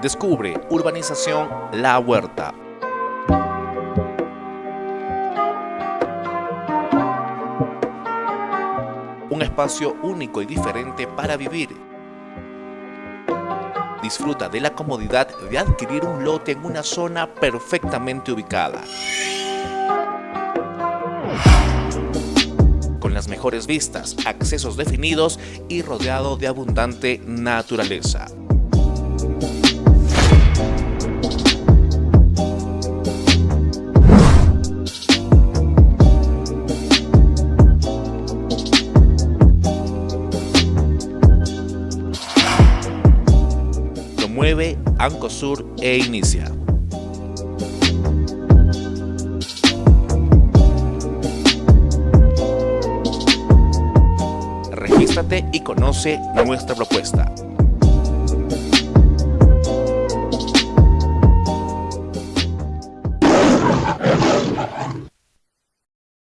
Descubre Urbanización La Huerta. Un espacio único y diferente para vivir. Disfruta de la comodidad de adquirir un lote en una zona perfectamente ubicada. Las mejores vistas, accesos definidos y rodeado de abundante naturaleza. Promueve Ancosur e inicia. Y conoce nuestra propuesta.